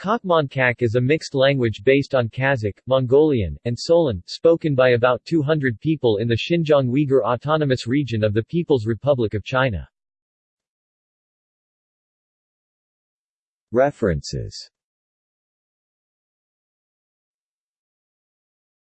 Kakmonkak is a mixed language based on Kazakh, Mongolian, and Solon, spoken by about 200 people in the Xinjiang Uyghur Autonomous Region of the People's Republic of China. References